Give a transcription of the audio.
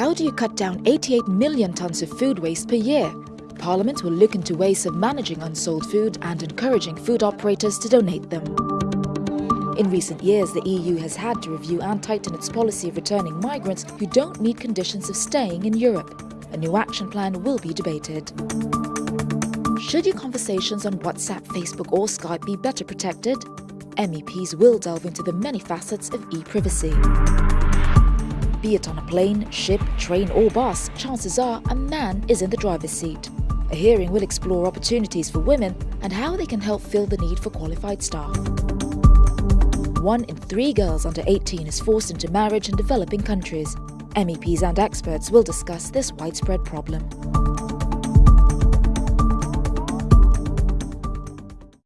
How do you cut down 88 million tonnes of food waste per year? Parliament will look into ways of managing unsold food and encouraging food operators to donate them. In recent years, the EU has had to review and tighten its policy of returning migrants who don't meet conditions of staying in Europe. A new action plan will be debated. Should your conversations on WhatsApp, Facebook or Skype be better protected? MEPs will delve into the many facets of e-privacy. Be it on a plane, ship, train or bus, chances are a man is in the driver's seat. A hearing will explore opportunities for women and how they can help fill the need for qualified staff. One in three girls under 18 is forced into marriage in developing countries. MEPs and experts will discuss this widespread problem.